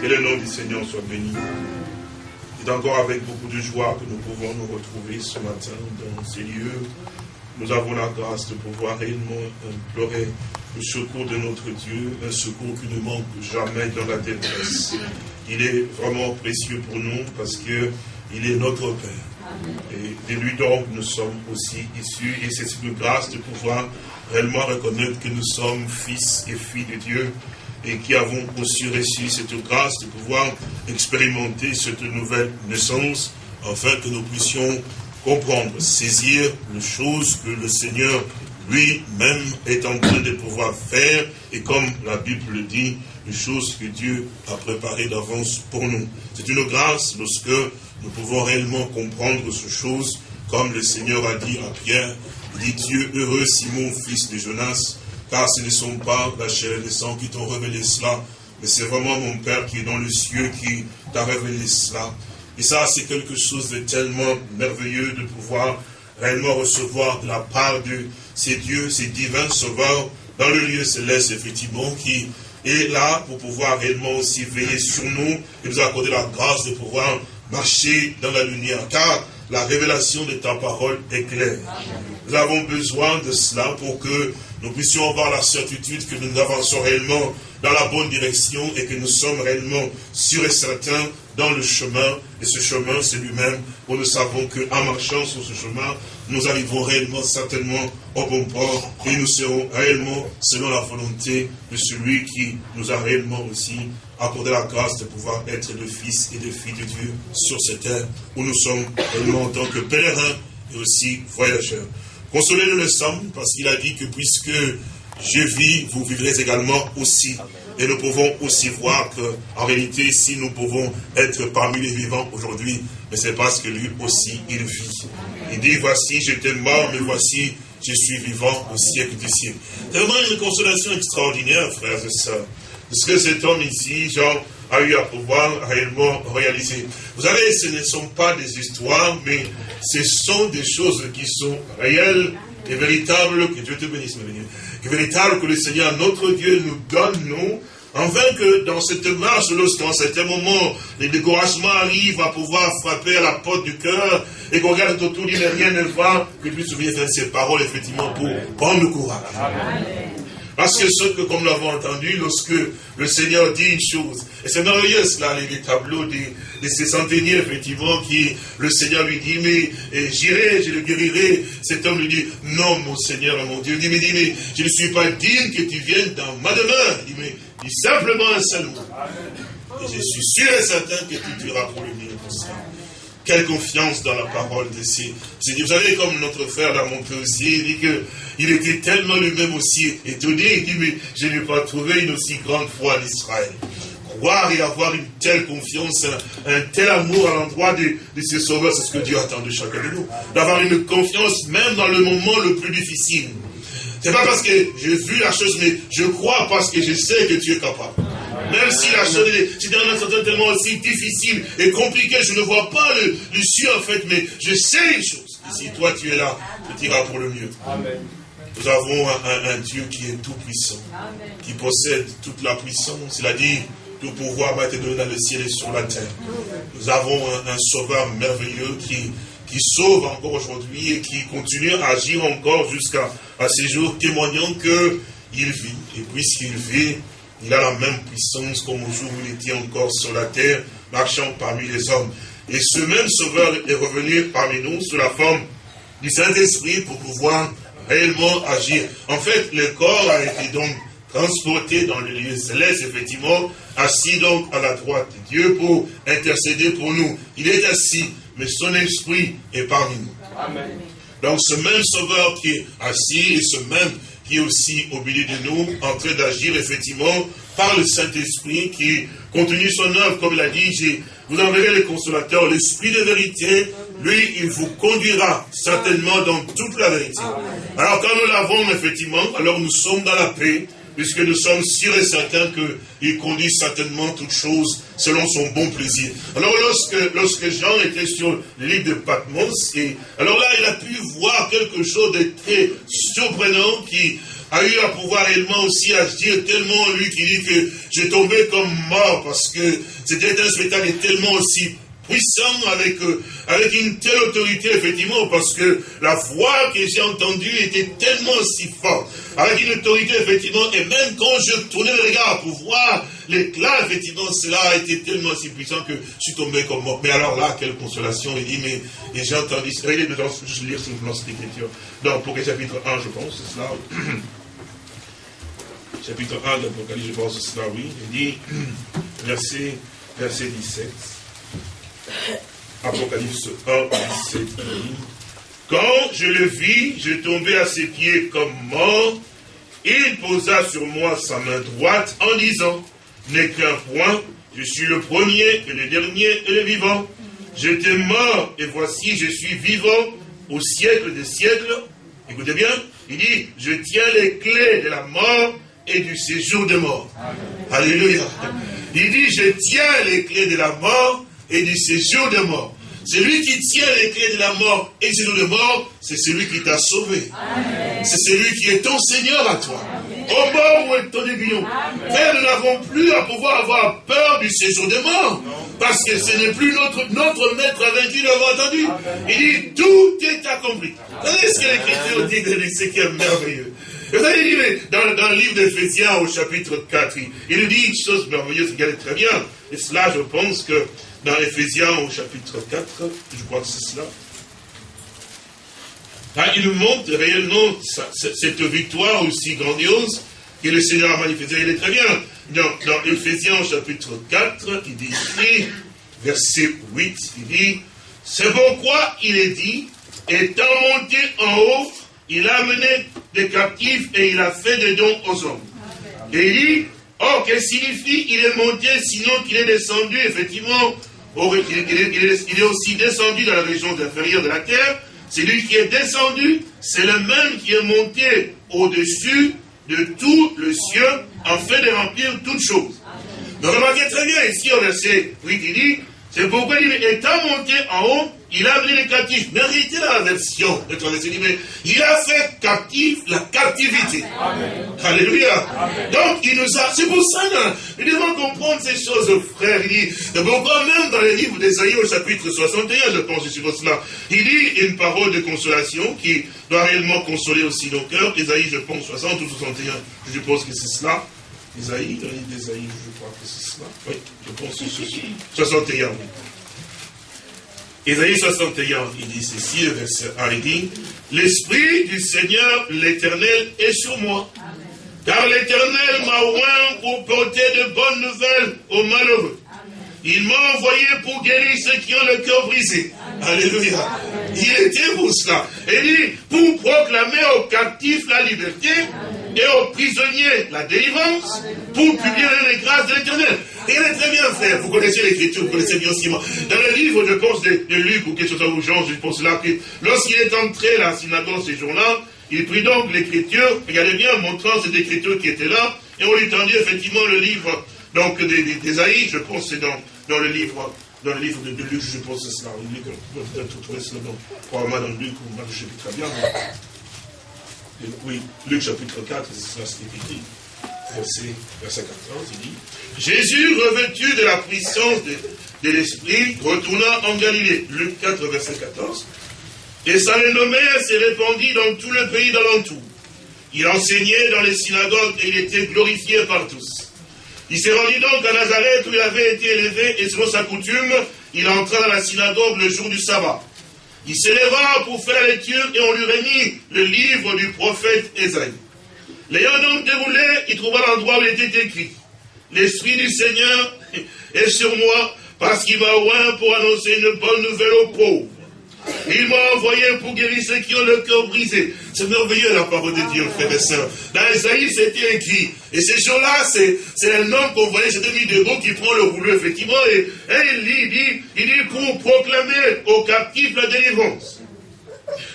Que le nom du Seigneur soit béni. C'est encore avec beaucoup de joie que nous pouvons nous retrouver ce matin dans ces lieux. Nous avons la grâce de pouvoir réellement implorer le secours de notre Dieu, un secours qui ne manque jamais dans la détresse. Il est vraiment précieux pour nous parce que il est notre Père. Et de lui donc nous sommes aussi issus et c'est une grâce de pouvoir réellement reconnaître que nous sommes fils et filles de Dieu et qui avons aussi reçu cette grâce de pouvoir expérimenter cette nouvelle naissance, afin que nous puissions comprendre, saisir les choses que le Seigneur lui-même est en train de pouvoir faire, et comme la Bible le dit, les choses que Dieu a préparées d'avance pour nous. C'est une grâce lorsque nous pouvons réellement comprendre ces choses, comme le Seigneur a dit à Pierre, dit Dieu heureux Simon, fils de Jonas, car ce ne sont pas la chair et le sang qui t'ont révélé cela, mais c'est vraiment mon Père qui est dans le cieux qui t'a révélé cela. Et ça, c'est quelque chose de tellement merveilleux de pouvoir réellement recevoir de la part de ces dieux, ces divins sauveurs, dans le lieu céleste, effectivement, qui est là pour pouvoir réellement aussi veiller sur nous et nous accorder la grâce de pouvoir marcher dans la lumière. Car la révélation de ta parole est claire. Nous avons besoin de cela pour que nous puissions avoir la certitude que nous avançons réellement dans la bonne direction et que nous sommes réellement sûrs et certains dans le chemin. Et ce chemin, c'est lui-même où nous savons qu'en marchant sur ce chemin, nous arriverons réellement certainement au bon port et nous serons réellement selon la volonté de celui qui nous a réellement aussi accordé la grâce de pouvoir être le fils et le fille de Dieu sur cette terre où nous sommes réellement en tant que pèlerins et aussi voyageurs. Consolez-le le sommes, parce qu'il a dit que puisque je vis, vous vivrez également aussi. Et nous pouvons aussi voir que, en réalité, si nous pouvons être parmi les vivants aujourd'hui, c'est parce que lui aussi, il vit. Il dit, voici, j'étais mort, mais voici, je suis vivant au siècle du siècle. C'est vraiment une consolation extraordinaire, frères et sœurs. Parce que cet homme ici, Jean, a eu à pouvoir réellement réaliser. Vous savez, ce ne sont pas des histoires, mais ce sont des choses qui sont réelles et véritables. Que Dieu te bénisse, mes Que véritables que le Seigneur, notre Dieu, nous donne, nous, Enfin que dans cette marche, lorsqu'en certain moment, les découragements arrivent à pouvoir frapper à la porte du cœur, et qu'on regarde autour, il rien ne va, que tu puisses souvenir de ces paroles, effectivement, pour prendre le courage. Amen. Parce que ce que, comme nous l'avons entendu, lorsque le Seigneur dit une chose, et c'est merveilleux cela, les, tableaux de, ces centeniers, effectivement, qui, le Seigneur lui dit, mais j'irai, je le guérirai. Cet homme lui dit, non, mon Seigneur, mon Dieu. Il dit, mais, dit, mais je ne suis pas digne que tu viennes dans ma demeure. Il dit, mais dis simplement un seul mot. Et je suis sûr et certain que tu diras pour le mieux pour ça. Quelle confiance dans la parole de ces. Vous savez, comme notre frère l'a montré aussi, il dit qu'il était tellement lui-même aussi étonné, il dit, mais je n'ai pas trouvé une aussi grande foi en Israël. Croire et avoir une telle confiance, un, tel amour à l'endroit de, de ses sauveurs, c'est ce que Dieu attend de chacun de nous. D'avoir une confiance même dans le moment le plus difficile. C'est pas parce que j'ai vu la chose, mais je crois parce que je sais que tu es capable. Même si la chose est un tellement aussi difficile et compliqué, je ne vois pas le, l'issue en fait, mais je sais les choses. Et si toi tu es là, tu diras pour le mieux. Nous avons un, Dieu qui est tout puissant, qui possède toute la puissance. Il a dit, tout pouvoir m'a été donné dans le ciel et sur la terre. Nous avons un, un sauveur merveilleux qui, qui sauve encore aujourd'hui et qui continue à agir encore jusqu'à ces jours, témoignant qu'il vit. Et puisqu'il vit, il a la même puissance comme au jour où il était encore sur la terre, marchant parmi les hommes. Et ce même Sauveur est revenu parmi nous sous la forme du Saint-Esprit pour pouvoir réellement agir. En fait, le corps a été donc transporté dans le lieu céleste, effectivement, assis donc à la droite de Dieu pour intercéder pour nous. Il est assis, mais son esprit est parmi nous. Amen. Donc ce même Sauveur qui est assis et ce même qui est aussi au milieu de nous, en train d'agir effectivement par le Saint-Esprit qui continue son œuvre, comme il a dit, vous enverrez le consolateur, l'Esprit de vérité, lui, il vous conduira certainement dans toute la vérité. Alors quand nous l'avons effectivement, alors nous sommes dans la paix, puisque nous sommes sûrs et certains qu'il conduit certainement toutes choses selon son bon plaisir. Alors lorsque, lorsque Jean était sur l'île de Patmos, alors là il a pu voir quelque chose de très surprenant qui a eu à pouvoir réellement aussi agir tellement lui qui dit que je tombais comme mort parce que c'était un spectacle tellement aussi puissant, avec, euh, avec une telle autorité, effectivement, parce que la voix que j'ai entendue était tellement si forte, avec une autorité, effectivement, et même quand je tournais le regard pour voir l'éclat, effectivement, cela été tellement si puissant que je suis tombé comme mort. Mais alors là, quelle consolation, il dit, mais j'ai entendu, regardez je lire simplement cette écriture, dans le chapitre 1, je pense, c'est cela. chapitre 1 d'Apocalypse, je pense, c'est cela, oui, il dit, verset, verset 17. Apocalypse 1, 17. Quand je le vis, je tombais à ses pieds comme mort. Il posa sur moi sa main droite en disant, N'est qu'un point, je suis le premier et le dernier et le vivant. J'étais mort et voici je suis vivant au siècle des siècles. Écoutez bien, il dit, je tiens les clés de la mort et du séjour des morts. Alléluia. Il dit, je tiens les clés de la mort et du séjour de mort. Celui qui tient les clés de la mort et du séjour de mort, c'est celui qui t'a sauvé. C'est celui qui est ton Seigneur à toi. Au mort où est ton aiguillon. Frère, nous n'avons plus à pouvoir avoir peur du séjour de mort. Parce que ce n'est plus notre, notre maître vaincu, nous l'avons entendu. Il dit, tout est accompli. Vous savez ce que l'Écriture dit de ce qui est merveilleux. Vous avez dit, dans, dans le livre d'Éphésiens au chapitre 4, il, il dit une chose merveilleuse, regardez très bien. Et cela, je pense que dans Ephésiens au chapitre 4, je crois que c'est cela. Ah, il nous montre réellement cette victoire aussi grandiose que le Seigneur a manifestée. Il est très bien. Dans, dans Ephésiens au chapitre 4, il dit verset 8, il dit, c'est pourquoi il est dit, étant monté en haut, il a amené des captifs et il a fait des dons aux hommes. Et il dit, oh, que signifie il est monté, sinon qu'il est descendu, effectivement, il, est, aussi descendu dans la région inférieure de la terre. C'est lui qui est descendu, c'est le même qui est monté au-dessus de tout le ciel, en fait de remplir toutes choses. Donc remarquez très bien ici au verset 8, il dit, c'est pourquoi il est étant monté en haut, il a amené les captifs. Mais la version de il a fait captif la captivité. Alléluia. Donc, il nous a, c'est pour ça, que nous devons comprendre ces choses, frère. Il dit, pourquoi même dans le livre d'Esaïe au chapitre 61, je pense sur cela, il dit une parole de consolation qui doit réellement consoler aussi nos cœurs. Esaïe, je pense, 60 ou 61, je suppose que c'est cela. Esaïe, dans le livre d'Esaïe, je crois que c'est cela. Oui, je pense que c'est 61, Isaïe 61, il dit ceci, verset 1, il dit, L'Esprit du Seigneur, l'Éternel, est sur moi. Car l'Éternel m'a oint pour porter de bonnes nouvelles aux malheureux. Il m'a envoyé pour guérir ceux qui ont le cœur brisé. Alléluia. Il était pour cela. Il dit, pour proclamer aux captifs la liberté et aux prisonniers la délivrance, pour publier les grâces de l'éternel. Est très bien fait. Vous connaissez l'écriture, vous connaissez bien aussi. Dans le livre, je pense, de, Luc ou quelque chose comme Jean, je pense là, que lorsqu'il est entré à la synagogue ces jours-là, il prit donc l'écriture, regardez bien, montrant cette écriture qui était là, et on lui tendit effectivement le livre donc des, des, je pense c'est dans, dans le livre dans le livre de, Luc, je pense que c'est cela. Luc, peut-être trouver cela dans, probablement dans Luc ou Marc, je sais très bien. Oui, Luc chapitre 4, c'est cela, c'est écrit verset, verset 14, il dit Jésus, revêtu de la puissance de, l'Esprit, retourna en Galilée. Luc 4, verset 14. Et sa renommée s'est répandue dans tout le pays d'alentour. Il enseignait dans les synagogues et il était glorifié par tous. Il s'est rendu donc à Nazareth où il avait été élevé et selon sa coutume, il entra dans la synagogue le jour du sabbat. Il s'éleva pour faire la lecture et on lui remit le livre du prophète Esaïe. L'ayant donc déroulé, il trouva l'endroit où il était écrit. L'Esprit du Seigneur est sur moi parce qu'il m'a oint pour annoncer une bonne nouvelle aux pauvres. Il m'a envoyé pour guérir ceux qui ont le cœur brisé. C'est merveilleux la parole de Dieu, frères et sœurs. Dans Isaïe, c'était écrit. Et ces gens-là, c'est un homme qu'on voyait, c'était mis de qui prend le rouleau, effectivement, et, il, dit, il, dit, il dit pour proclamer aux captifs la délivrance.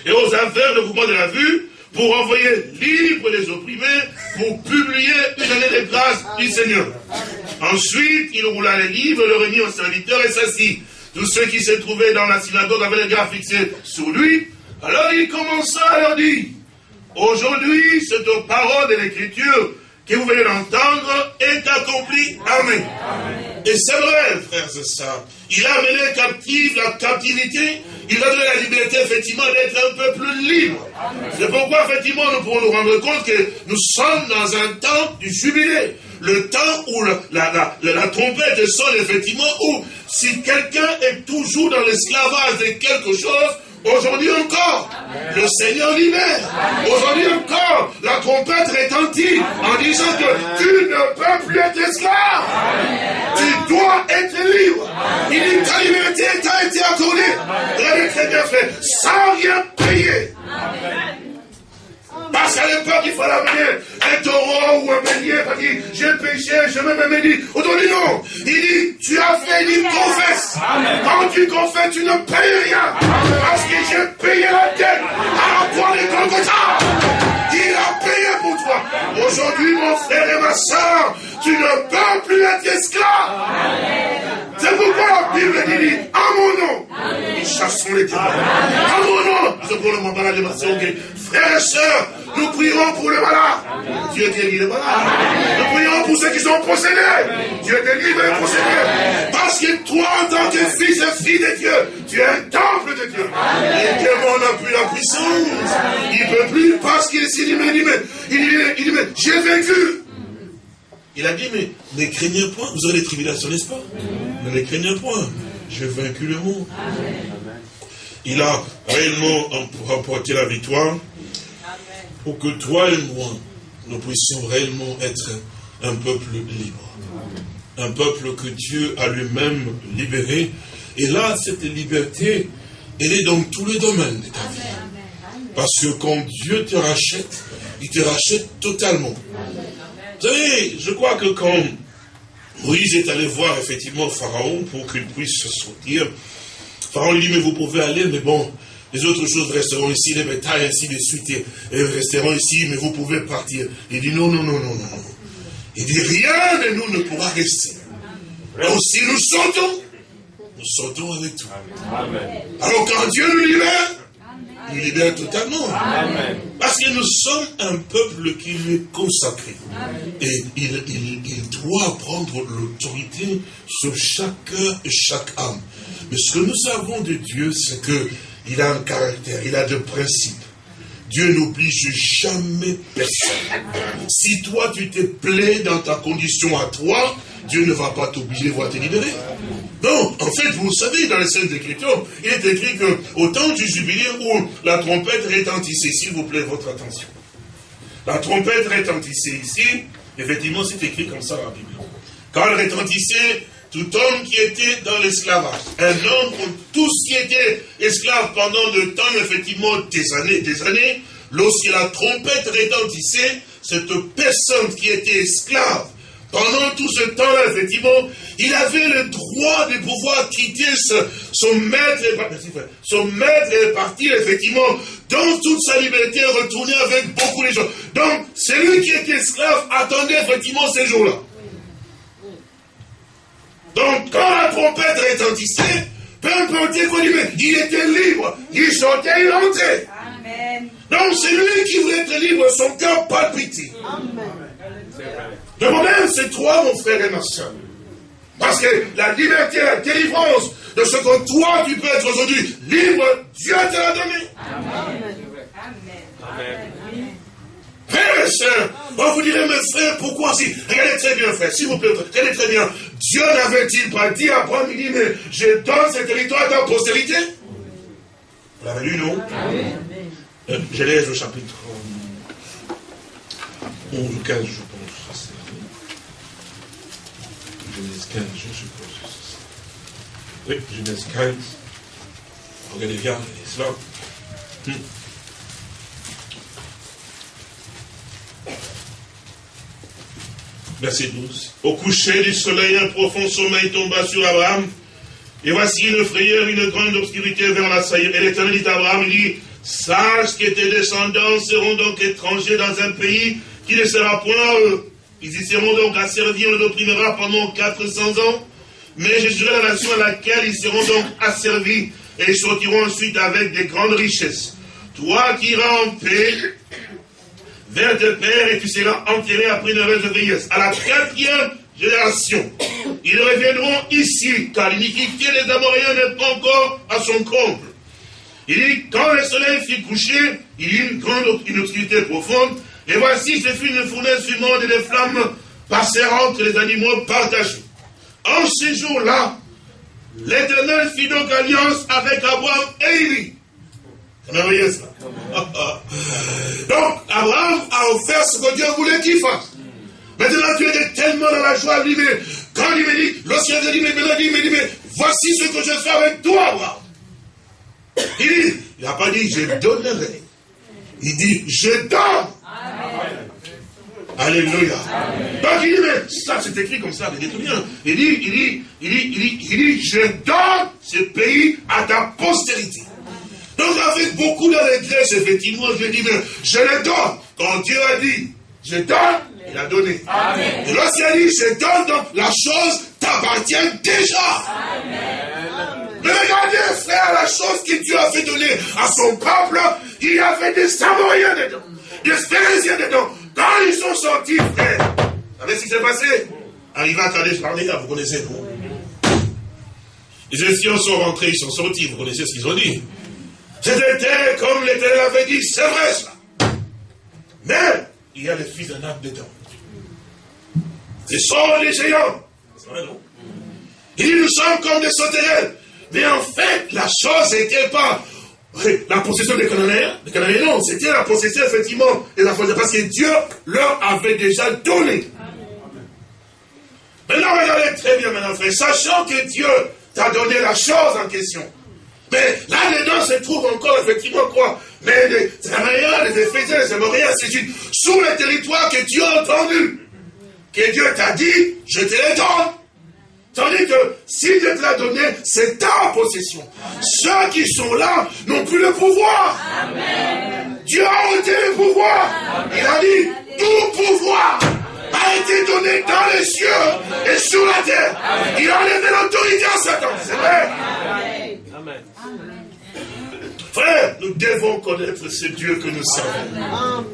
Et aux affaires, le mouvement de la vue, pour envoyer libre les opprimés, pour publier une année de grâce du Seigneur. Ensuite, il roula les livres, le remit au serviteur et s'assit. Tous ceux qui se trouvaient dans la synagogue avaient les gars fixés sur lui. Alors il commença à leur dire, Aujourd'hui, cette parole de l'Écriture que vous venez d'entendre est accomplie. Amen. Et c'est vrai, frères et sœurs. Il a amené captive la captivité. Il a donné la liberté, effectivement, d'être un peu plus libre. C'est pourquoi, effectivement, nous pouvons nous rendre compte que nous sommes dans un temps du jubilé. Le temps où la, la, la trompette sonne, effectivement, où si quelqu'un est toujours dans l'esclavage de quelque chose, Aujourd'hui encore, le Seigneur libère. Aujourd'hui encore, la trompette retentit en disant que tu ne peux plus être esclave. Tu dois être libre. Il dit ta liberté t'a été accordée. Regardez très bien fait, sans rien payer. Parce qu'à l'époque, il fallait amener un taureau ou un bélier, parce qu'il j'ai péché, je me me dit. Aujourd'hui, non. Il dit, tu as fait, il confesse. Quand tu confesses, tu ne payes rien. Parce que j'ai payé la dette à la croix de Golgotha. Il a payé pour toi. Aujourd'hui, mon frère et ma soeur, tu ne peux plus être esclave. C'est pourquoi la Bible dit, à mon nom, nous chassons les diables. À mon le malade Frères et sœurs, nous prierons pour les malades. Dieu guérit les malades. Nous prions pour ceux qui sont possédés. Dieu délivre les possédés. Parce que toi, en tant que fils et fille de Dieu, tu es un temple de Dieu. Et le démon n'a plus la puissance. Il ne peut plus parce qu'il dit, mais, il dit, mais, il dit, mais j'ai vaincu. Il a dit, mais ne craignez point, vous aurez des tribulations, n'est-ce pas? Ne craignez point, j'ai vaincu le monde. Il a réellement remporté la victoire pour que toi et moi, nous puissions réellement être un peuple libre. Un peuple que Dieu a lui-même libéré. Et là, cette liberté, elle est dans tous les domaines de ta vie. Parce que quand Dieu te rachète, il te rachète totalement. Vous savez, je crois que quand Moïse est allé voir effectivement Pharaon pour qu'il puisse se sortir, Pharaon lui dit, mais vous pouvez aller, mais bon, les autres choses resteront ici, les bétails, ainsi de suite, et resteront ici, mais vous pouvez partir. Il dit non, non, non, non, non. Il dit rien de nous ne pourra rester. Donc si nous sortons, nous sortons avec toi. Alors quand Dieu nous libère, nous libère totalement. Parce que nous sommes un peuple qui lui est consacré. Et il, il doit prendre l'autorité sur chaque cœur et chaque âme. Mais ce que nous avons de Dieu, c'est que il a un caractère, il a des principes. Dieu n'oblige jamais personne. Si toi tu te plais dans ta condition à toi, Dieu ne va pas t'obliger, à te libérer. Non, en fait, vous savez, dans les scènes d'écriture, il est écrit que au temps du jubilé où la trompette retentissait, s'il vous plaît, votre attention. La trompette retentissait ici, effectivement, c'est écrit comme ça dans la Bible. Quand elle retentissait, tout homme qui était dans l'esclavage, un homme, tous qui étaient esclaves pendant le temps, effectivement, des années, des années, lorsque la trompette retentissait, cette personne qui était esclave, pendant tout ce temps-là, effectivement, il avait le droit de pouvoir quitter son maître, son maître et partir, effectivement, dans toute sa liberté, retourner avec beaucoup de gens. Donc, celui qui était esclave attendait effectivement ces jours-là. Donc, quand la trompette retentissait, peu importe quoi il était libre. Il sortait, il rentrait. Amen. Donc, c'est lui qui voulait être libre, son cœur palpitait. Le problème, c'est toi, mon frère et ma soeur. Parce que la liberté, la délivrance de ce que toi, tu peux être aujourd'hui libre, Dieu te l'a donné. Amen. Amen. Frères et sœurs, on vous dirait, mes frères, pourquoi si? Regardez très bien, frère, s'il vous plaît, regardez très bien. Dieu n'avait-il pas dit à Abraham, il dit, mais je donne ce territoire à ta postérité Vous l'avez lu, non? Euh, Je laisse au chapitre 11 ou 15, je pense. Genèse 15, je suppose. Oui, Genèse 15. Regardez bien, cela. Hum. Verset 12. Au coucher du soleil, un profond sommeil tomba sur Abraham. Et voici une frayeur, une grande obscurité vers la saillie. Et l'Éternel dit à Abraham, il dit, sache que tes descendants seront donc étrangers dans un pays qui ne sera point eux. Ils y seront donc asservis, on les opprimera pendant 400 ans. Mais je serai la nation à laquelle ils seront donc asservis et ils sortiront ensuite avec des grandes richesses. Toi qui iras en paix, vers tes pères et tu seras enterré après une heureuse vieillesse. À la quatrième génération, ils reviendront ici, car l'iniquité des Amoréens n'est pas encore à son comble. Il dit, quand le soleil fut couché, il y eut une grande obscurité profonde, et voici, ce fut une fournaise fumante et des flammes passèrent entre les animaux partagés. En ces jours-là, l'Éternel fit donc alliance avec Abraham et Élie. Vous voyez ça? Donc, Abraham a offert ce que Dieu voulait qu'il fasse. Maintenant, tu es tellement dans la joie, lui, mais quand il me dit, lorsqu'il a dit, mais maintenant, il me dit, mais voici ce que je fais avec toi, Abraham. Il dit, il n'a pas dit, je donnerai. Il dit, je donne. Alléluia. Donc il dit, mais ça c'est écrit comme ça, dit bien. Il dit, il dit, il dit, il dit, il dit, je donne ce pays à ta postérité. Donc avec beaucoup de regrets, effectivement, je dis, mais je le donne. Quand Dieu a dit, je donne, il a donné. Amen. Et lorsqu'il a dit, je donne, donc la chose t'appartient déjà. Amen. Mais regardez, frère, la chose que Dieu a fait donner à son peuple, il y avait des Samariens dedans, des Phérésiens dedans. Quand ils sont sortis, frère, vous savez ce qui s'est passé? Arrivé à Kadesh Barnea, vous connaissez, vous Les Égyptiens sont rentrés, ils sont sortis, vous connaissez ce qu'ils ont dit. C'était comme l'Éternel avait dit, c'est vrai ça. Mais il y a les fils d'un âme dedans. Ce sont les géants. C'est Il dit, nous sommes comme des sauterelles. Mais en fait, la chose n'était pas la possession des Cananéens. Des Cananéens, non, c'était la possession, effectivement, des enfants. Parce que Dieu leur avait déjà donné. Maintenant, regardez très bien maintenant, frère. Sachant que Dieu t'a donné la chose en question. Mais là-dedans se trouve encore, effectivement, quoi Mais les Cananéens, les Éphésiens, les Amoriens, c'est sous le territoire que Dieu a entendu. Que Dieu t'a dit, je te les donne. Tandis que si Dieu te l'a donné, c'est ta possession. Ceux qui sont là n'ont plus le pouvoir. Dieu a ôté le pouvoir. Il a dit, tout pouvoir a été donné dans les cieux et sur la terre. Il a enlevé l'autorité à Satan. C'est vrai. Amen. Frère, nous devons connaître ce Dieu que nous savons.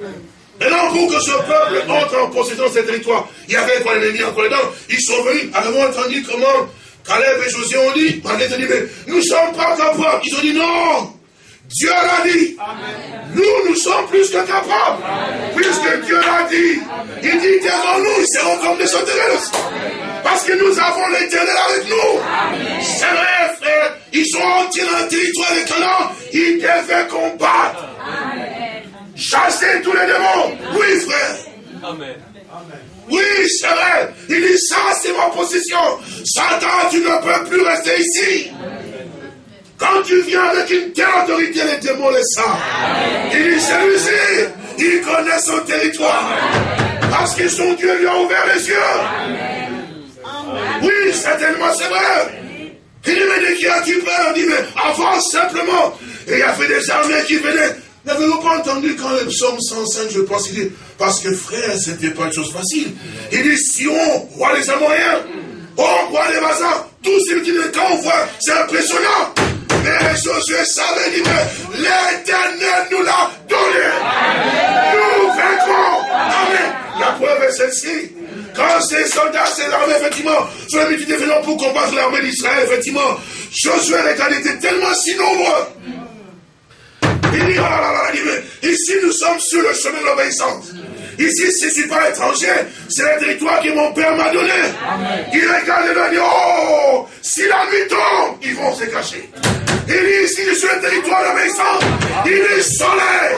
Maintenant, pour que ce peuple entre en possession de ce territoire, il y avait quoi l'ennemi encore dedans. Ils sont venus, avant entendu comment Caleb et Josué ont dit, dit, mais nous ne sommes pas capables. Ils ont dit non. Dieu l'a dit. Nous, nous sommes plus que capables. Puisque Dieu l'a dit. Il dit, taisons-nous, ils seront comme des sauterelles. Parce que nous avons l'éternel avec nous. C'est vrai, frère. Ils sont entrés dans le territoire des Canaan. Ils devaient combattre. Chasser tous les démons. Oui, frère. Amen. Oui, c'est vrai. Il dit ça, c'est ma possession. Satan, tu ne peux plus rester ici. Quand tu viens avec une telle autorité, les démons les savent. Il dit celui-ci, il connaît son territoire. Parce que son Dieu lui a ouvert les yeux. Oui, certainement, c'est vrai. Il dit, mais de qui as-tu peur? Il dit, mais avance simplement. Et il y avait des armées qui venaient. N'avez-vous pas entendu quand le psaume 105, je pense, il dit, parce que frère, c'était pas une chose facile. Il dit, si on roi des Amoréens, on roi des Bazars, tout ce qui est quand on voit, c'est impressionnant. Mais Josué savait, dit, mais l'éternel nous l'a donné. Nous vaincrons. Amen. La preuve est celle-ci. Quand ces soldats, ces armées, effectivement, sont multitude pour combattre l'armée d'Israël, effectivement, Josué et étaient tellement si nombreux il dit, oh là là là, ici nous sommes sur le chemin de l'obéissance. Ici, je ne suis pas étranger, c'est le territoire que mon père m'a donné. Il regarde et il dit, oh, si la nuit tombe, ils vont se cacher. Il dit, ici, je suis le territoire de l'obéissance. Il est soleil.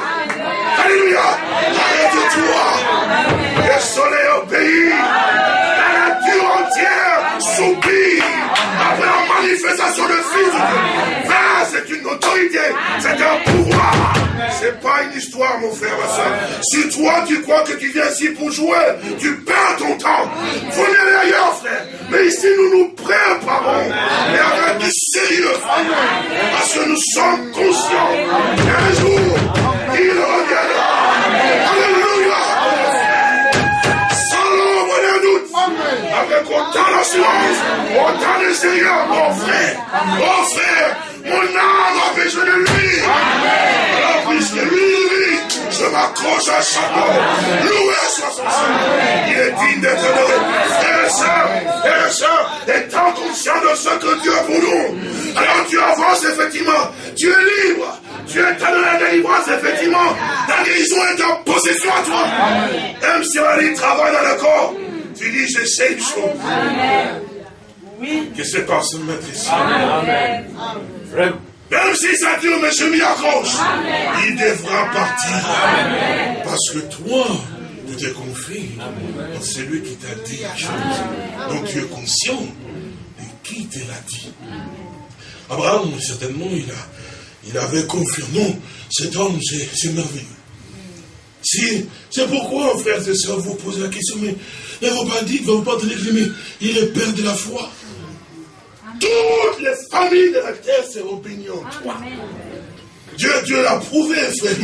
C'est un pouvoir. C'est pas une histoire, mon frère. Si toi, tu crois que tu viens ici pour jouer, tu perds ton temps. Venez ailleurs, frère. Mais ici, nous nous préparons. Et avec du sérieux. Parce que nous sommes conscients qu'un jour, il reviendra. Alléluia. Sans l'ombre d'un doute. Avec autant d'assurance, autant de sérieux, mon frère. Mon frère. Mon âme a besoin de lui. Alors, puisque lui, lui, je m'accroche à chaque homme. Loué soit son Seigneur. Il est digne d'être adoré. Frères et sœurs, frères et sœurs, étant conscient de ce que Dieu a pour nous. Alors tu avances effectivement. Tu es libre. Tu es dans la délivrance, effectivement. La guérison est en possession à toi. Même si on travaille dans le corps, tu dis, j'essaie une chose. Que c'est par ce maître ici. Même si ça dure, mais je m'y accroche. Il devra partir. Parce que toi, tu te confies C'est lui qui t'a dit la chose. Donc tu es conscient de qui te l'a dit. Abraham, certainement, il, a, il avait confiance. Non, cet homme, c'est merveilleux. Si, c'est pourquoi, frères et sœurs, vous posez la question, mais ne vous pas dire, ne vous pas tenir mais il est père de la foi. Toutes les familles de la terre seront bénies en toi. Dieu, Dieu l'a prouvé, frère,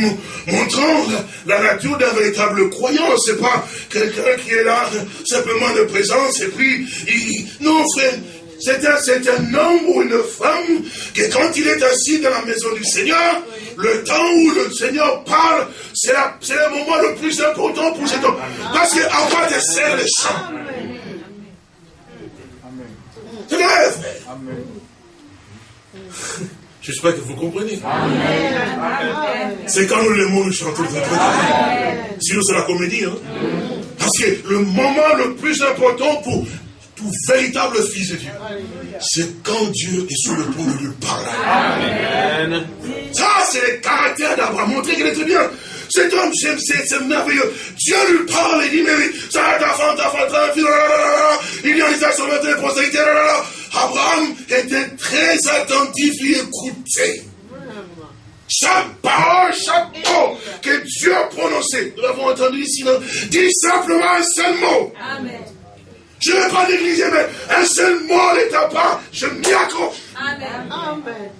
montrant la, nature d'un véritable croyant. C'est pas quelqu'un qui est là simplement de présence et puis, il, non, frère, c'est un, un, homme ou une femme que quand il est assis dans la maison du Seigneur, le temps où le Seigneur parle, c'est le moment le plus important pour cet homme. Parce qu'avant de serre les champs. Frère. J'espère que vous comprenez. C'est quand nous l'aimons, nous chantons Sinon, c'est la comédie. Hein? Parce que le moment le plus important pour tout véritable fils de Dieu, c'est quand Dieu est sur le point de lui parler. Ça, c'est le caractère d'Abraham. Montrez qu'il est très bien. Cet homme, c'est merveilleux. Dieu lui parle et dit, mais oui, ça, ta femme, ta femme, ta fille, il y a les actions de postérité, Abraham était très attentif, il écoutait. Chaque parole, chaque mot que Dieu a prononcé, nous l'avons entendu ici, dit simplement un seul mot. Amen. Je ne vais pas négliger, mais un seul mot n'étant pas, je m'y accroche. Amen. Amen.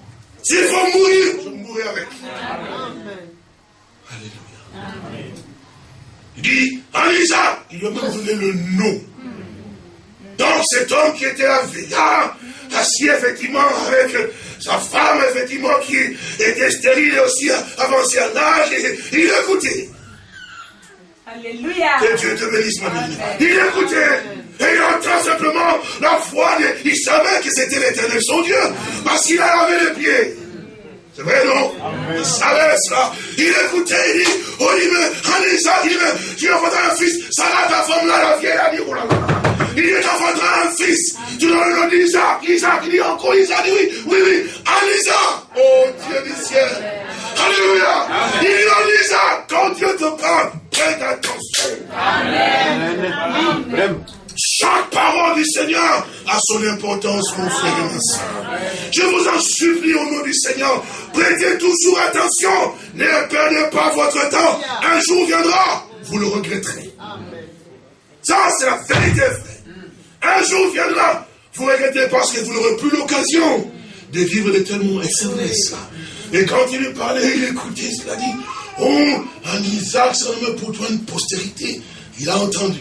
S'il faut mourir, je mourrai avec. Amen. Il dit, Alisa, il lui a même donné le nom. Donc cet homme qui était un vieillard, assis effectivement avec sa femme, effectivement, qui était stérile et aussi avancée en âge, il écoutait. Alléluia. Que Dieu te bénisse, ma bénie. Il écoutait. Et il entend simplement la foi. Il savait que c'était l'éternel son Dieu. Parce qu'il a lavé les pieds. C'est vrai, non Il savait cela. Il écoutait, il dit, oh, il me, Anissa, il me, tu enfanteras un fils. Sarah, ta femme là, la vieille, a dit, oh là là. Il dit, tu enfanteras un fils. Tu donnes le nom d'Isaac. Isaac, il dit encore Isaac, dit oui, oui, oui. Anissa, oh Dieu du ciel. Alléluia. Il dit, Anissa, quand Dieu te parle, prête attention. Amen. Amen. Chaque parole du Seigneur a son importance, mon frère et ma soeur. Je vous en supplie au nom du Seigneur, prêtez toujours attention, ne perdez pas votre temps. Un jour viendra, vous le regretterez. Ça, c'est la vérité, frère. Un jour viendra, vous regrettez parce que vous n'aurez plus l'occasion de vivre de tellement excellence. Et quand il lui parlait, il écoutait, il a dit, oh, un Isaac, ça pour toi une postérité. Il a entendu.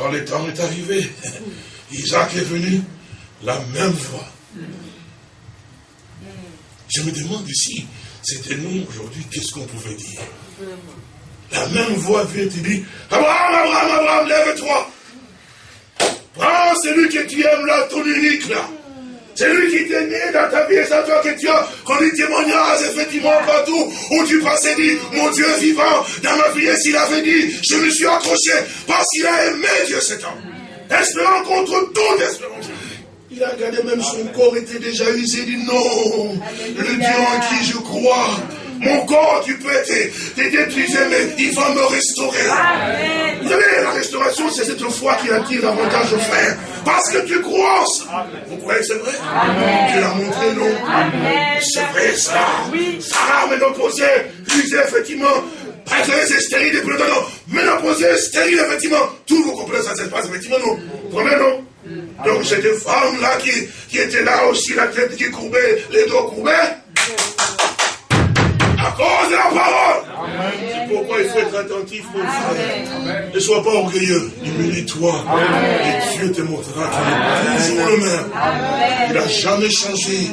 Quand le temps est arrivé, Isaac est venu, la même voix. Je me demande ici, c'était nous aujourd'hui, qu'est-ce qu'on pouvait dire? La même voix vient te dire, Abraham, Abraham, Abraham, lève-toi. Prends celui que tu aimes là, ton unique là. C'est lui qui t'est né dans ta vie et c'est toi que tu as connu témoignage effectivement partout où tu passais dit, mon Dieu vivant, dans ma vie, et s'il avait dit, je me suis accroché parce qu'il a aimé Dieu cet homme. Espérant contre toute espérance. Il a regardé même son corps était déjà usé, il dit non, le Dieu en qui je crois, mon corps, tu peux être épuisé, mais il va me restaurer. Vous savez, la restauration, c'est cette foi qui attire davantage aux frères. Parce que tu crois ça. Vous croyez que c'est vrai? Tu l'as montré, non? C'est vrai, ça. Sarah, ménopausée, usée, effectivement, c'est stérile et plus non, ménopausée, stérile, effectivement. Tout vous comprenez, ça se passe, effectivement, non. Vous comprenez, non donc cette femme-là qui, qui était là aussi, la tête qui courbait, les dos courbés, à cause de la parole. C'est pourquoi il faut être attentif, mon frère. Ne sois pas orgueilleux. Humilie-toi. Et Dieu te montrera qu'il est toujours le même. Il n'a jamais changé.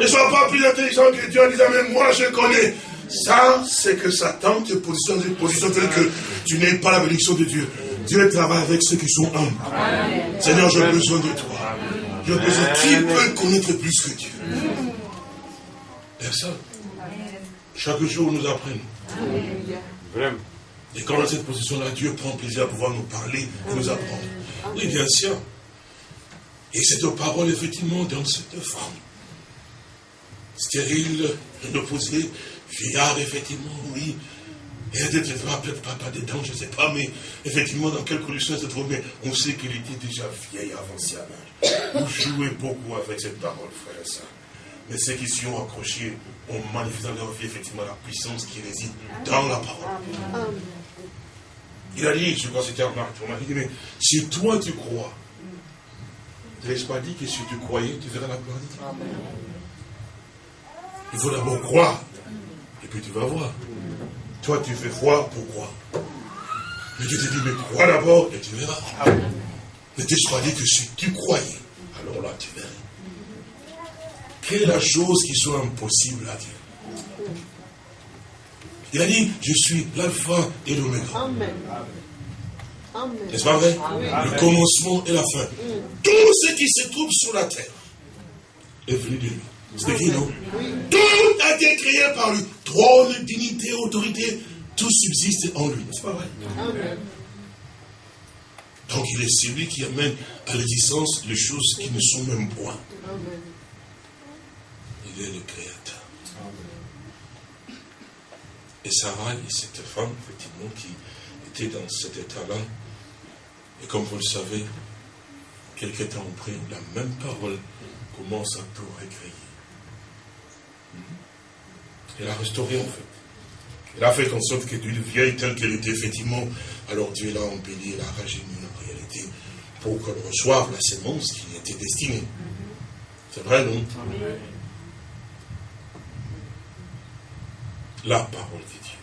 Ne sois pas plus intelligent que Dieu en disant, mais moi je connais. Ça, c'est que Satan te positionne dans une position telle que tu n'aies pas la bénédiction de Dieu. Dieu travaille avec ceux qui sont humbles. Seigneur, j'ai besoin de toi. J'ai besoin. Qui peut connaître plus que Dieu? Personne. Chaque jour, nous apprenons. Et quand dans cette position-là, Dieu prend plaisir à pouvoir nous parler et nous apprendre. Oui, bien sûr. Et cette parole, effectivement, dans cette femme, stérile, opposé, vieillard, effectivement, oui. Et elle peut-être pas, pas dedans, je ne sais pas, mais effectivement, dans quelle condition elle se trouve, mais on sait qu'il était déjà vieille avancé à l'âge. Vous jouez beaucoup avec cette parole, frère et soeur. Mais ceux qui s'y ont accrochés ont manifesté dans leur vie, effectivement, la puissance qui réside dans la parole. Il a dit, je crois que c'était Marc, on dit, mais si toi tu crois, ne pas dit que si tu croyais, tu verras la gloire de Dieu Il faut d'abord croire, et puis tu vas voir. Toi, tu fais foi pour croire? Mais Dieu te dit, mais crois d'abord, et tu verras. Ne t'ai pas dit que si tu croyais, alors là, tu verras. Quelle est la chose qui soit impossible à Dieu Il a dit, je suis l'alpha et l'oméga. Amen. N'est-ce pas vrai? Le commencement et la fin. Tout ce qui se trouve sur la terre est venu de lui. C'est qui, non? Tout a été créé par lui. Trône, dignité, autorité, tout subsiste en lui. N'est-ce pas vrai? Donc il est celui qui amène à l'existence les choses qui ne sont même point. Il est le créateur. Et Sarah est cette femme, effectivement, qui était dans cet état-là, et comme vous le savez, quelques temps après, la même parole commence à tout récréer. Elle a restauré en fait. Elle a fait en sorte que d'une vieille telle qu'elle était effectivement, alors Dieu l'a embellie, elle a rajeuni en réalité, pour qu'elle reçoive la sémence qui était destinée. C'est vrai, non? La parole de Dieu.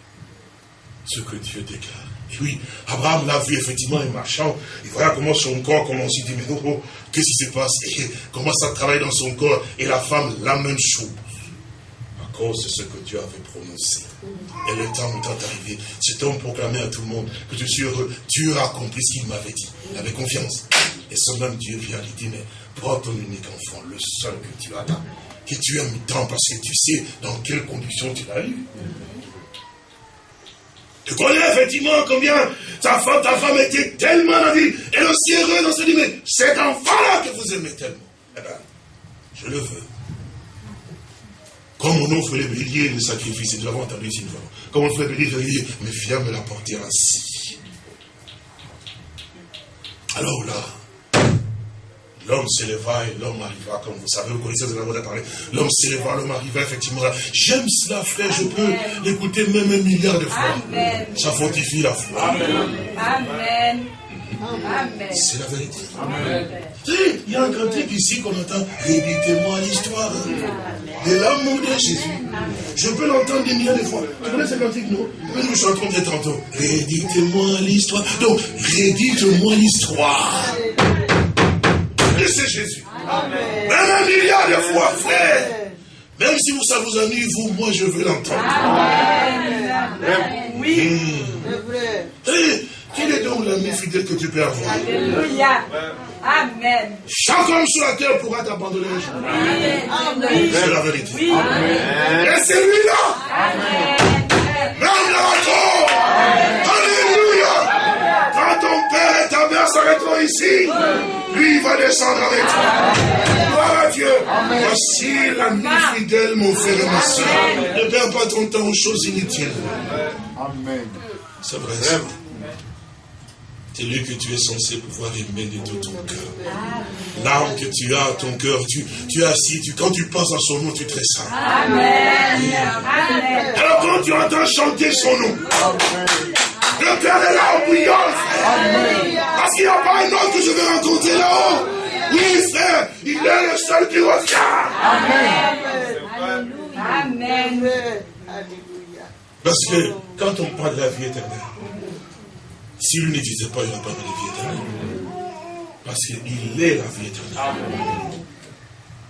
Ce que Dieu déclare. Et oui, Abraham l'a vu effectivement en marchant. Il voyait comment son corps commence. Il dit, mais oh, oh qu'est-ce qui se passe? Et comment ça travaille dans son corps? Et la femme, la même chose. À cause de ce que Dieu avait prononcé. Et le temps est arrivé. Cet homme proclamait à tout le monde que je suis heureux. Dieu a accompli ce qu'il m'avait dit. Il avait confiance. Et ce même Dieu vient lui dire, mais prends ton unique enfant, le seul que tu as que tu aimes tant parce que tu sais dans quelles conditions tu l'as eu. Tu connais effectivement combien ta femme, ta femme était tellement la vie, elle aussi heureuse dans ce dit, mais cet enfant-là que vous aimez tellement, eh bien, je le veux. Comme on offre les béliers, les sacrifices, nous avons entendu ici une fois. Comme on fait les béliers, je dis, mais viens me l'apporter ainsi. Alors là, L'homme s'éleva et l'homme arriva, comme vous savez, vous connaissez ce que vous parlé. L'homme s'éleva, l'homme arriva, effectivement. J'aime cela, frère, je peux l'écouter même un milliard de fois. Ça fortifie la foi. Amen. Amen. C'est la vérité. Amen. Il y a un cantique ici qu'on entend. Réditez-moi l'histoire de l'amour de Jésus. Je peux l'entendre des milliards de fois. Tu connais ce cantique, non? Nous chantons de tantôt. Réditez-moi l'histoire. Donc, rédite-moi l'histoire c'est Jésus. Même un milliard de fois, frère. Même si vous, ça vous ennuie, vous, moi, je veux l'entendre. Oui. Hmm. quel est donc l'ami fidèle que tu peux avoir? Alléluia. Amen. Chaque homme sur la terre pourra t'abandonner un jour. Amen. C'est la vérité. Oui. Amen. Et c'est lui-là. Amen. Même la Alléluia. Quand ton père et ta ici, lui va descendre avec toi. Gloire à Dieu. Voici l'ami fidèle, mon frère et ma soeur. Ne perds pas ton temps aux choses inutiles. Amen. C'est vrai. C'est lui que tu es censé pouvoir aimer de tout ton cœur. L'âme que tu as, ton cœur, tu, tu es assis, tu, quand tu penses à son nom, tu te ressens. Amen. Amen. Alors quand tu entends chanter son nom, Père est là en bouillon, Parce qu'il n'y a pas un autre que je vais rencontrer là-haut. Oui, frère, il est le seul qui revient. Amen. Amen. Parce que quand on parle de la vie éternelle, si lui n'existait pas, il n'y aurait pas de vie éternelle. Parce qu'il est la vie éternelle.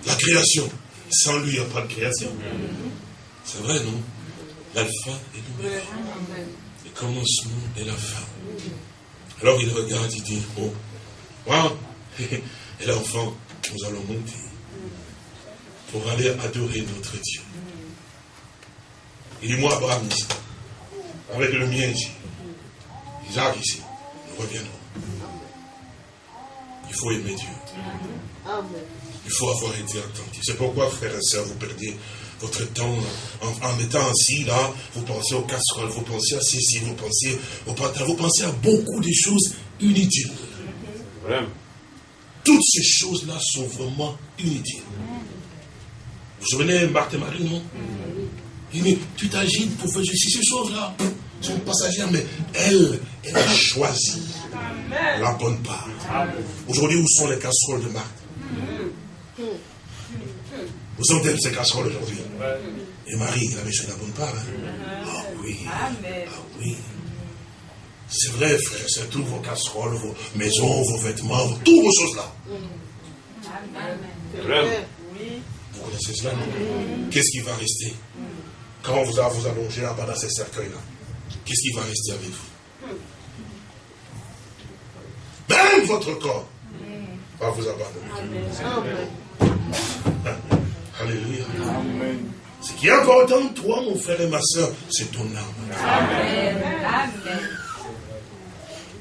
La création. Sans lui, il n'y a pas de création. C'est vrai, non? L'alpha et l'oméga, le commencement et la fin. Alors il regarde, il dit, oh, moi et l'enfant, nous allons monter pour aller adorer notre Dieu. Il dit, moi, Abraham ici, avec le mien ici, Isaac ici, nous reviendrons. Il faut aimer Dieu. Il faut avoir été attentif. C'est pourquoi, frères et sœurs, vous perdez votre temps en, étant assis là, vous pensez aux casseroles, vous pensez à ceci, vous pensez au patin, vous pensez à beaucoup de choses inutiles. Toutes ces choses-là sont vraiment inutiles. Vous vous souvenez, Marthe et Marie, non? Il dit, tu t'agites pour faire ces choses-là. Sont passagères, mais elle, elle a choisi la bonne part. Aujourd'hui, où sont les casseroles de Marthe? Où sont-elles ces casseroles aujourd'hui? Et Marie, la bonne part. Hein? Ah oui. Ah oui. C'est vrai, frère, c'est tous vos casseroles, vos maisons, vos vêtements, toutes vos choses là. Vous connaissez cela, non? Qu'est-ce qui va rester? Quand vous allez vous allonger là-bas dans ces cercueils-là Qu'est-ce qui va rester avec vous? Même votre corps va vous abandonner. Alléluia. Ce qui est important, toi, mon frère et ma soeur, c'est ton âme. Amen.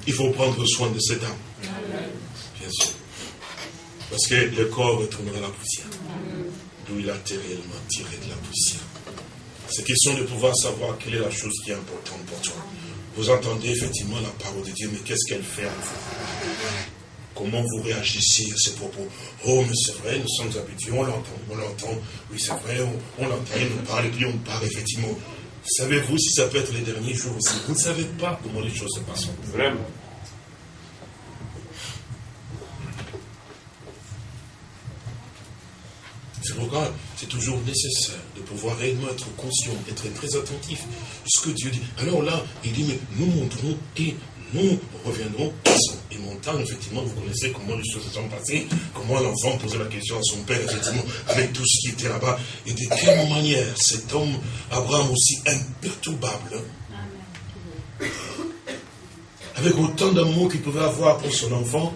Il faut prendre soin de cette âme. Bien sûr. Parce que le corps retournera la poussière. D'où il a été réellement tiré de la poussière. C'est question de pouvoir savoir quelle est la chose qui est importante pour toi. Vous entendez effectivement la parole de Dieu, mais qu'est-ce qu'elle fait en vous? Comment vous réagissez à ces propos Oh, mais c'est vrai, nous sommes habitués, on l'entend, on l'entend. Oui, c'est vrai, on, on l'entend, il nous parle, et puis on parle, effectivement. Savez-vous si ça peut être les derniers jours aussi? Vous ne savez pas comment les choses se passent. Vraiment. C'est pourquoi c'est toujours nécessaire de pouvoir réellement être conscient, être très attentif de ce que Dieu dit. Alors là, il dit, mais nous montrons et nous reviendrons et montant, effectivement, vous connaissez comment les choses se sont passées, comment l'enfant posait la question à son père, effectivement, avec tout ce qui était là-bas, et de quelle manière cet homme, Abraham aussi imperturbable, avec autant d'amour qu'il pouvait avoir pour son enfant,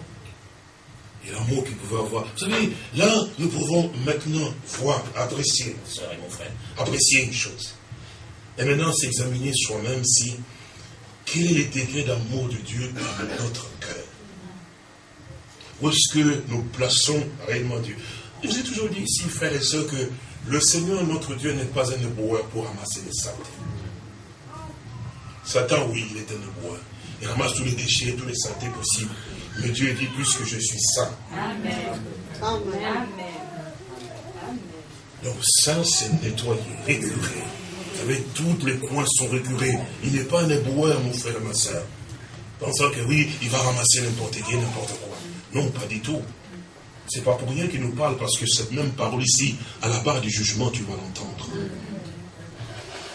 et l'amour qu'il pouvait avoir. Vous savez, là, nous pouvons maintenant voir, apprécier, mon mon frère, apprécier une chose. Et maintenant, s'examiner soi-même si, quel est le degré d'amour de Dieu dans notre cœur. Où est-ce que nous plaçons réellement Dieu? Je vous ai toujours dit ici, frères et sœurs, que le Seigneur, notre Dieu, n'est pas un éboueur pour ramasser les saletés. Satan, oui, il est un éboueur. Il ramasse tous les déchets, tous les saletés possibles. Mais Dieu dit, puisque je suis saint. Amen. Amen. Donc saint, c'est nettoyer, récurer. Vous savez, tous les coins sont récurés. Il n'est pas un éboueur, mon frère et ma soeur. Pensant que oui, il va ramasser n'importe qui, n'importe quoi. Non, pas du tout. C'est pas pour rien qu'il nous parle, parce que cette même parole ici, à la barre du jugement, tu vas l'entendre.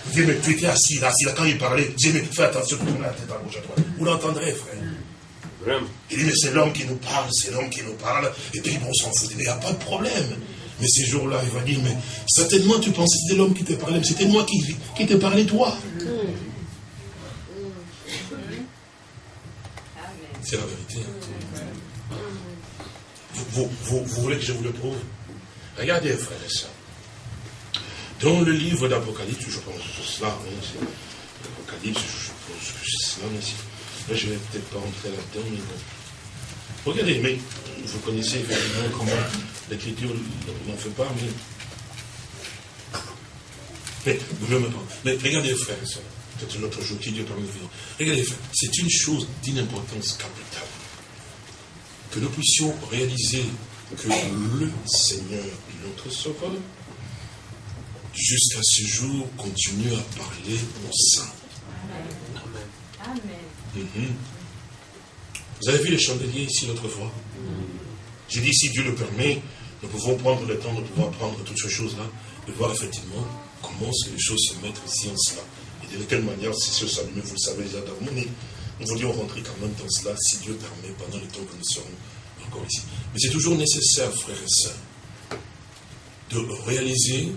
Il dit, mais tu étais assis là, assis là, quand il parlait, il dit, mais fais attention, tourne la tête à gauche à droite. Vous l'entendrez, frère. Il dit, mais c'est l'homme qui nous parle, c'est l'homme qui nous parle, et puis bon, on s'en fout, il n'y a pas de problème. Mais ces jours-là, il va dire, mais certainement tu pensais que c'était l'homme qui te parlait, mais c'était moi qui, qui te parlais, toi. C'est la vérité. Vous, vous, voulez que je vous le prouve? Regardez, frères et sœurs. Dans le livre d'Apocalypse, je pense que c'est cela, hein, je pense que c'est cela, mais je ne vais peut-être pas rentrer là-dedans, mais bon. Regardez, mais vous connaissez effectivement comment l'écriture n'en fait pas, mais. Mais, ne pas. Mais regardez, frères et sœurs, peut-être un autre jour qui Dieu parmi nous Regardez, frères, c'est une chose d'une importance capitale. Que nous puissions réaliser que le Seigneur, notre Sauveur, jusqu'à ce jour, continue à parler au sein. Amen. Amen. Mhm. Vous avez vu les chandeliers ici l'autre fois J'ai dit, si Dieu le permet, nous pouvons prendre le temps de pouvoir prendre toutes ces choses-là, de voir effectivement comment les choses se mettent ici en cela. Et de quelle manière ces choses s'allument, vous le savez déjà mais nous voulions rentrer quand même dans cela, si Dieu permet, pendant le temps que nous serons encore ici. Mais c'est toujours nécessaire, frères et sœurs, de réaliser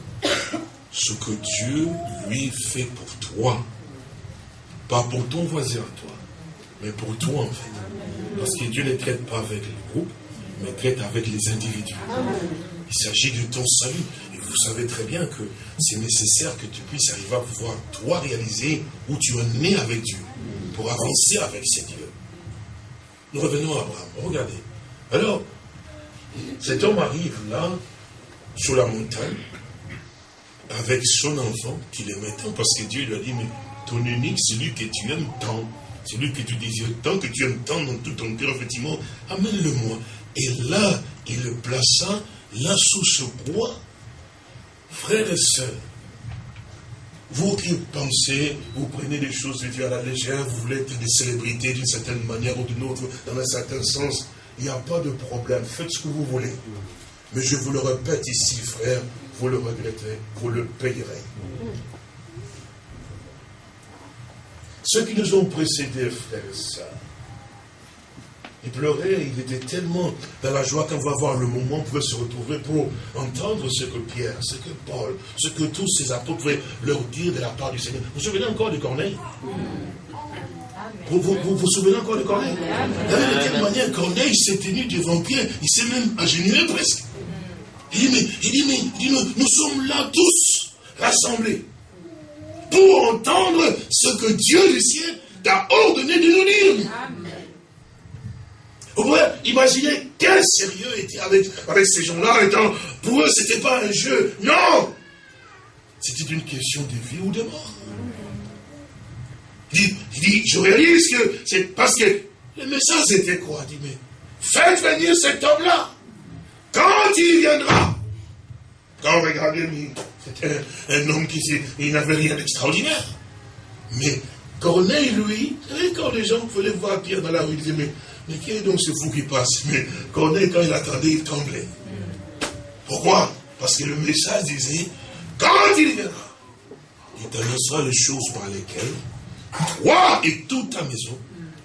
ce que Dieu lui fait pour toi. Pas pour ton voisin à toi, mais pour toi en fait. Parce que Dieu ne traite pas avec les groupes, mais traite avec les individus. Il s'agit de ton salut. Et vous savez très bien que c'est nécessaire que tu puisses arriver à pouvoir, toi, réaliser où tu es né avec Dieu, pour avancer avec ces dieux. Nous revenons à Abraham. Regardez. Alors, cet homme arrive là, sur la montagne, avec son enfant qu'il aimait tant, parce que Dieu lui a dit, mais ton unique, celui que tu aimes tant, celui que tu désires tant, que tu aimes tant dans tout ton cœur, effectivement, amène-le-moi. Et là, il le plaça là sous ce bois. Frères et sœurs, vous qui pensez, vous prenez des choses de Dieu à la légère, vous voulez être des célébrités d'une certaine manière ou d'une autre, dans un certain sens, il n'y a pas de problème. Faites ce que vous voulez. Mais je vous le répète ici, frère, vous le regretterez, vous le payerez. Ceux qui nous ont précédés, frères et sœurs, il pleurait, il était tellement dans la joie qu'on va voir le moment où pouvait se retrouver pour entendre ce que Pierre, ce que Paul, ce que tous ces apôtres pouvaient leur dire de la part du Seigneur. Vous vous souvenez encore de Corneille? Vous, vous, souvenez encore de Corneille? De quelle manière Corneille s'est tenu devant Pierre, il s'est même agenouillé presque. Il dit, mais, il dit, mais nous, nous sommes là tous rassemblés pour entendre ce que Dieu du ciel t'a ordonné de nous dire. Vous pouvez imaginer quel sérieux était avec, avec ces gens-là. Étant, pour eux, ce n'était pas un jeu. Non C'était une question de vie ou de mort. Il dit, je réalise que c'est parce que le message était quoi? Il dit, mais faites venir cet homme-là. Quand il viendra, quand regardez, c'était un, homme qui il n'avait rien d'extraordinaire. Mais Corneille, lui, quand les gens voulaient voir Pierre dans la rue, il disait, mais mais qui est donc ce fou qui passe? Mais Corneille, quand il attendait, il tremblait. Pourquoi? Parce que le message disait, quand il viendra, il t'annoncera les choses par lesquelles toi et toute ta maison,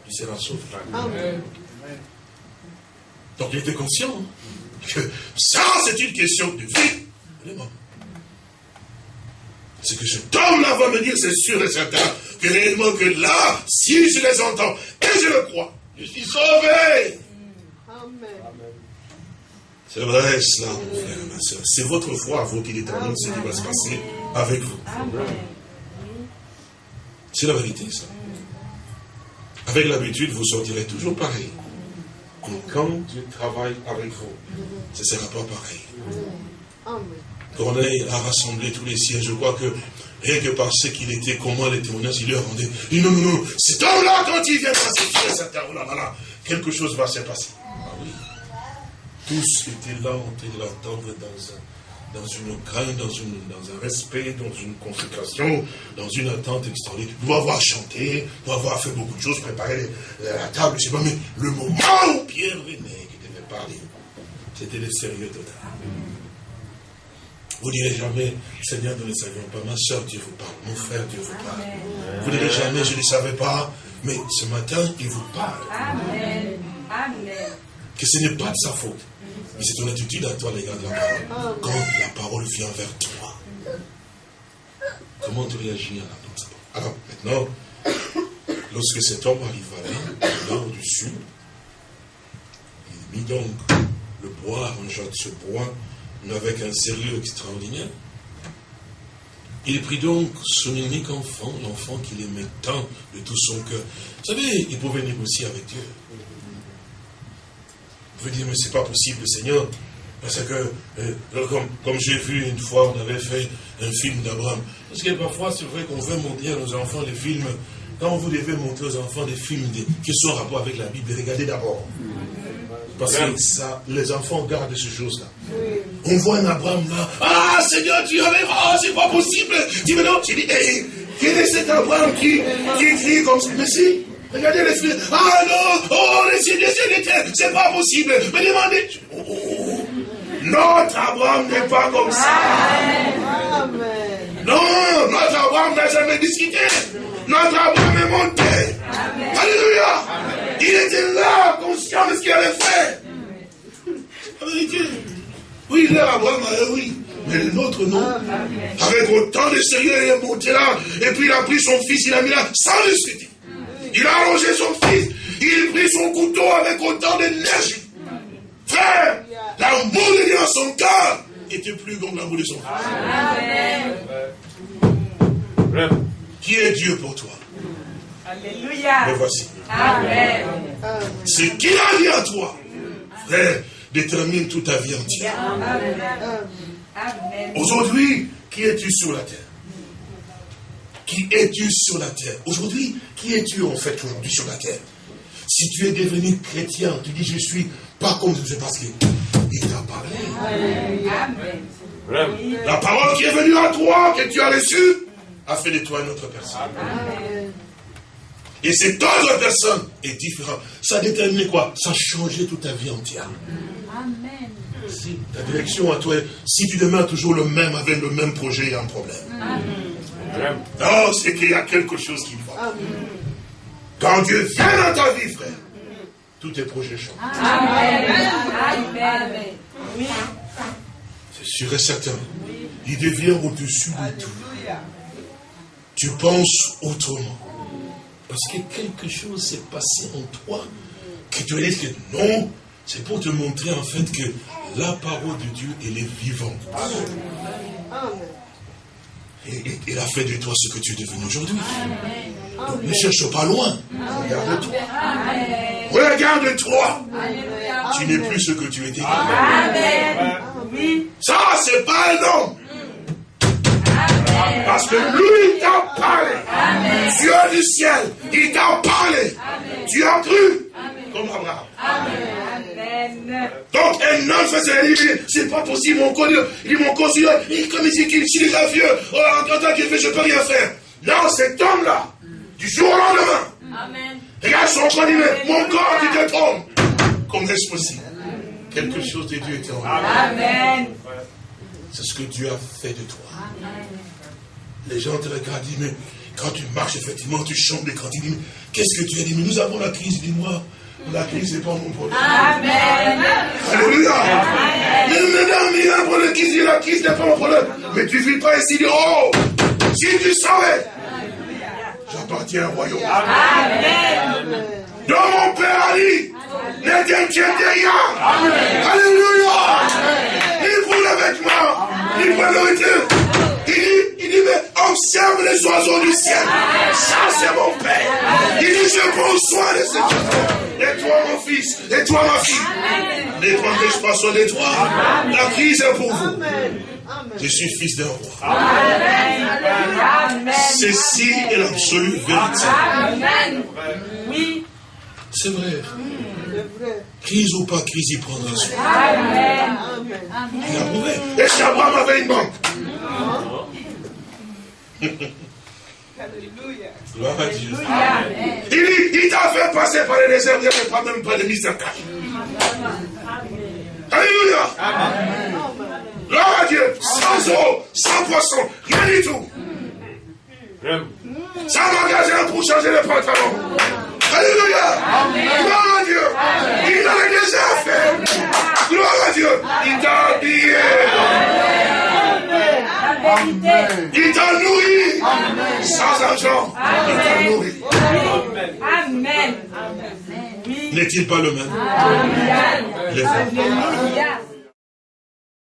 tu seras sauvé. Donc il était conscient que ça, c'est une question de vie Ce que cet homme-là va me dire, c'est sûr et certain, que réellement que là, si je les entends, et je le crois, je suis sauvé. C'est vrai cela, mon frère et ma soeur. C'est votre foi, vous, qui détermine ce qui va se passer avec vous. C'est la vérité, ça. Avec l'habitude, vous sortirez toujours pareil. Mais quand Dieu travaille avec vous, ce ne sera pas pareil. Corneille a rassemblé tous les siens. Je crois que rien que par ce qu'il était, comment les témoignages, il leur rendait. Il dit non, non, non, cet homme-là, quand il vient passer cet homme-là, quelque chose va se passer. Ah oui. Tous étaient là en train de l'attendre dans, dans une crainte, dans, une, dans un respect, dans une consécration, dans une attente extraordinaire. Doit avoir chanté, doit avoir fait beaucoup de choses, préparé la table, je sais pas, mais le moment où Pierre venait, qui devait parler, c'était le sérieux total. Vous ne direz jamais, Seigneur, nous ne savions pas. Ma soeur, Dieu vous parle. Mon frère, Dieu vous parle. Vous ne direz jamais, je ne savais pas. Mais ce matin, il vous parle. Amen. Amen. Que ce n'est pas de sa faute. Mais c'est ton attitude à toi, les gars, de la parole. Quand la parole vient vers toi. Comment tu réagis à la parole? Alors, maintenant, lorsque cet homme arriva là, nord du sud, il mit donc le bois, un de ce bois, mais avec un sérieux extraordinaire. Il prit donc son unique enfant, l'enfant qu'il aimait tant de tout son cœur. Vous savez, il pouvait négocier avec Dieu. Il pouvait dire, mais c'est pas possible, Seigneur. Parce que, euh, comme, j'ai vu une fois, on avait fait un film d'Abraham. Parce que parfois, c'est vrai qu'on veut montrer à nos enfants des films. Quand vous devez montrer aux enfants des films qui sont en rapport avec la Bible, regardez d'abord. Parce que ça, les enfants gardent ces choses-là. On voit un Abraham là. Ah, Seigneur, tu avais. Ah, c'est pas possible. Dis, mais non, tu dis, hey, quel est cet Abraham qui, qui crie comme ça? Mais si, regardez les films. Ah non, oh, les cieux, les cieux, c'est pas possible. Mais demandez. Oh. Notre Abraham n'est pas comme ça. Amen. Non, notre Abraham n'a jamais discuté. Notre Abraham est monté. Alléluia. Il était là, conscient de ce qu'il avait fait. La vérité. Oui, il est Abraham, oui. Mais mais le nôtre non. Avec autant de sérieux, il est monté là, et puis il a pris son fils, il a mis là, sans discuter. Il a arrangé son fils, il a pris son couteau avec autant d'énergie. Frère, l'amour de Dieu en son cœur était plus grand que l'amour de son fils. Qui est Dieu pour toi? Alléluia. Me voici. Amen. Ce qu'il a dit à toi, frère, détermine toute ta vie entière. Aujourd'hui, qui es-tu sur la terre? Qui es-tu sur la terre? Aujourd'hui, qui es-tu en fait aujourd'hui sur la terre? Si tu es devenu chrétien, tu dis je suis pas comme je sais parce qu'il t'a parlé. La parole qui est venue à toi, que tu as reçue, a fait de toi une autre personne. Et cette autre personne est différente. Ça détermine quoi? Ça a changé toute ta vie entière. Amen. Si ta direction à toi, si tu demeures toujours le même avec le même projet, il y a un problème. Amen. Non, c'est qu'il y a quelque chose qui va. Quand Dieu vient dans ta vie, frère, tous tes projets changent. Amen. Amen. Oui. C'est sûr et certain. Il devient au-dessus de tout. Tu penses autrement. Parce que quelque chose s'est passé en toi que tu as dit que non, c'est pour te montrer en fait que la parole de Dieu, elle est vivante. Et, il a fait de toi ce que tu es devenu aujourd'hui. Donc ne cherche pas loin. Regarde-toi. Regarde-toi. Tu n'es plus ce que tu étais. Ça, c'est pas un homme. Parce que lui t'a parlé. Dieu du ciel, il t'a parlé. Tu as cru. Comme Abraham. Donc un homme faisait, c'est pas possible, mon corps, il mon corps, il comme il dit qu'il est déjà vieux, oh, en tant qu'il fait, je peux rien faire. Non, cet homme-là, du jour au lendemain, Amen. regarde son corps, il dit, mon corps qui te trompe. Comment est-ce possible? Quelque chose de Dieu était en Amen. C'est ce que Dieu a fait de toi. Amen. Les gens te regardent, disent, mais quand tu marches, effectivement, tu chantes des cantiques. Qu'est-ce que tu as dit? Mais nous avons la crise. Dis-moi, la crise, n'est pas mon problème. Amen. Alléluia. Mais mesdames, il y a un problème qui la crise n'est pas mon problème. Mais tu ne vis pas ici, dis, oh, si tu savais, j'appartiens au royaume. Amen. Donc mon Père a dit, ne t'inquiète rien. Alléluia. Il vous les vêtements, il vous le nourriture. Observe les oiseaux du ciel. Ça, c'est mon Père. Il dit, je prends soin de ces oiseaux. Et toi, mon fils, et toi, ma fille. Ne prendrai pas soin de toi. La crise est pour vous. Je suis fils d'un roi. Ceci est l'absolue vérité. Amen. Oui. C'est vrai. Crise ou pas crise, il prendra soin. Amen. Il a prouvé. Et si Abraham avait une banque. Gloire à Dieu. Il, il t'a fait passer par les déserts, il n'y pas même pas de mise en cache. Alléluia. Gloire à Dieu. Sans eau, sans poisson, rien du tout. Sans magasin pour changer les pantalons. Alléluia. Gloire à Dieu. Il a déjà fait. Gloire à Dieu. Il t'a habillé. Il t'a nourri. Sans argent. Il t'a nourri. Amen. N'est-il pas le même? Alléluia.